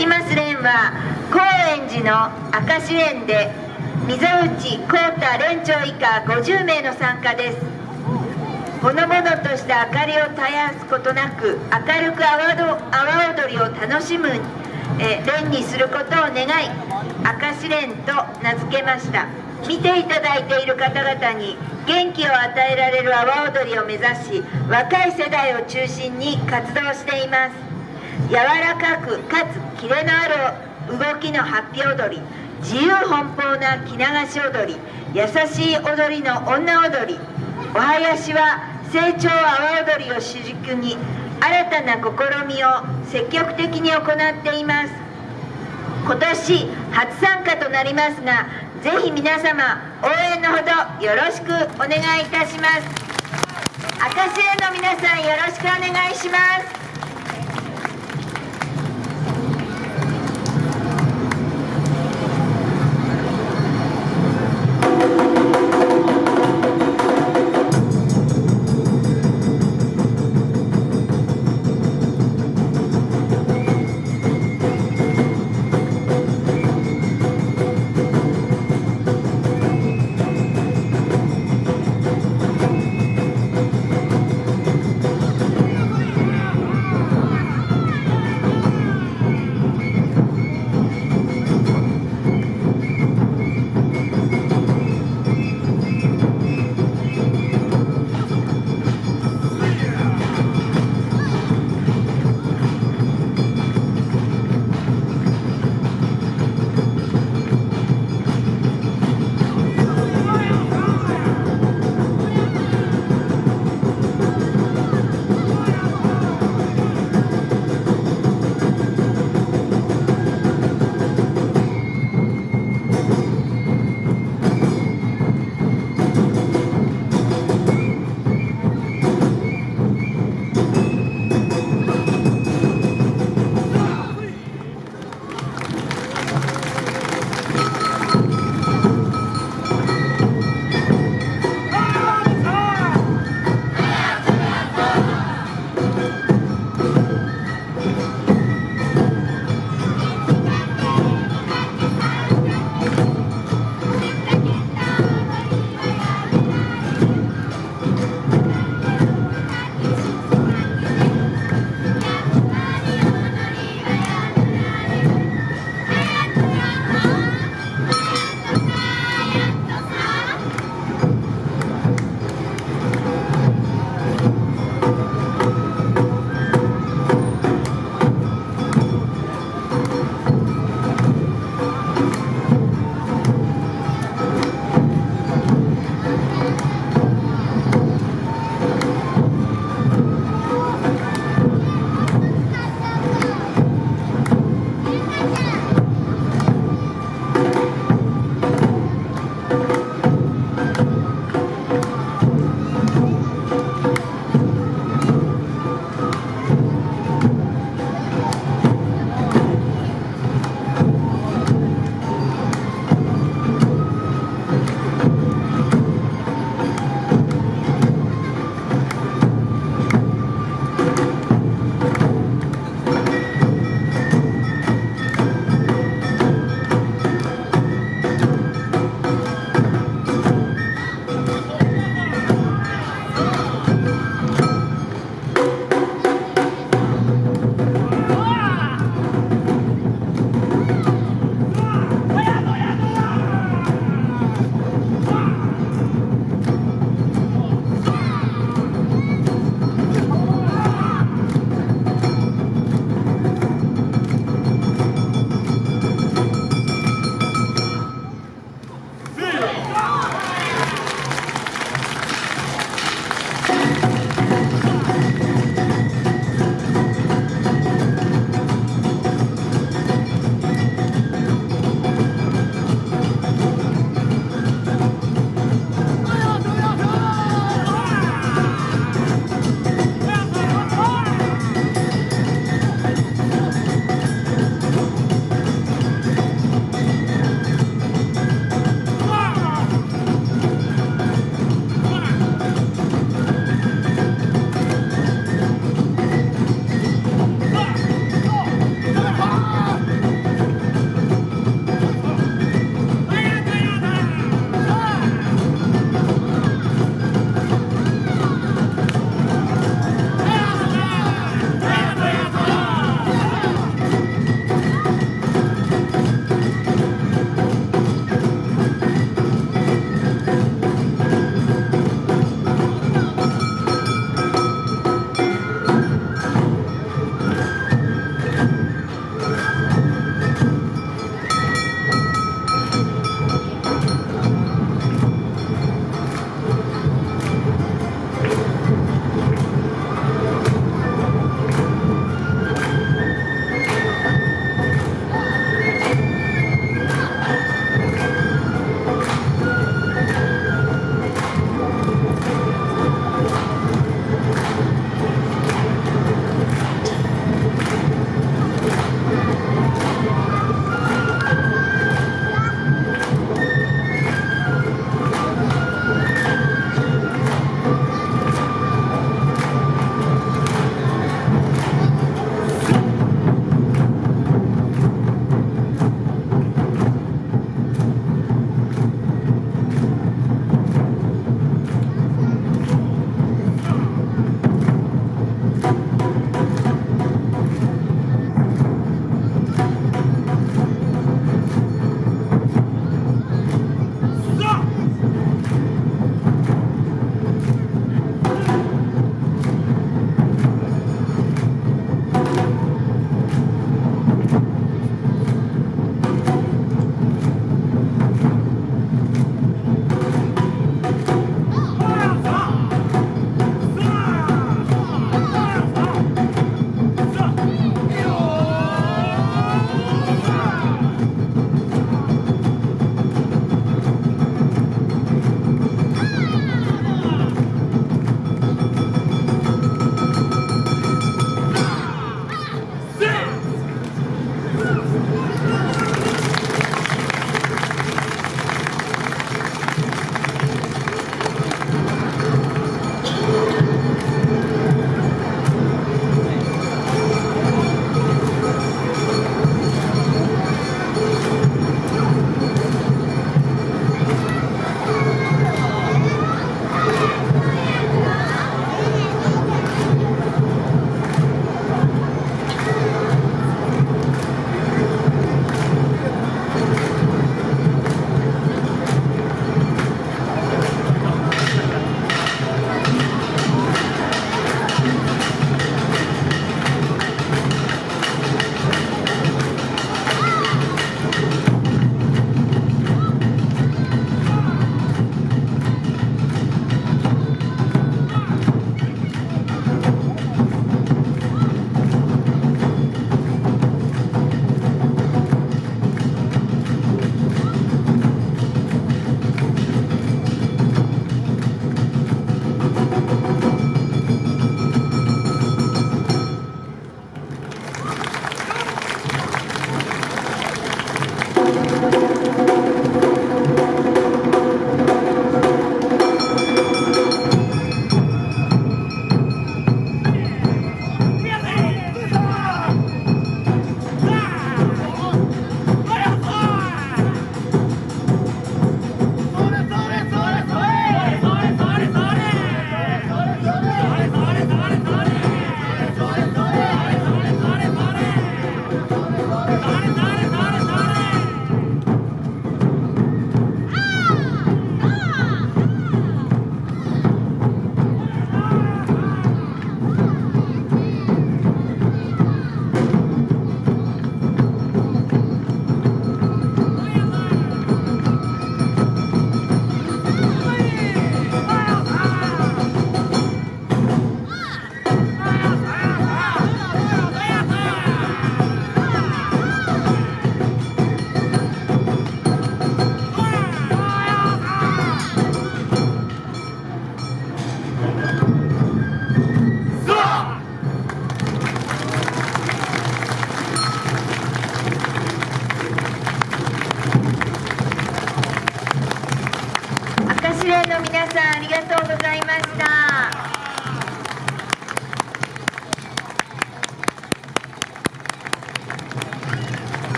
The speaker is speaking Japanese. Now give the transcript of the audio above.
きます連は高円寺の明石連で溝内幸太連長以下50名の参加です。ほのぼのとした明かりを絶やすことなく明るく阿波踊りを楽しむ、え連にすることを願い明石連と名付けました。見ていただいている方々に元気を与えられる阿波踊りを目指し若い世代を中心に活動しています。柔らかくかつキレのある動きのハッピー踊り自由奔放な着流し踊り優しい踊りの女踊り。お囃子は成長阿波踊りを主軸に新たな試みを積極的に行っています。今年初参加となりますがぜひ皆様応援のほどよろしくお願いいたします。赤潮の皆さんよろしくお願いします。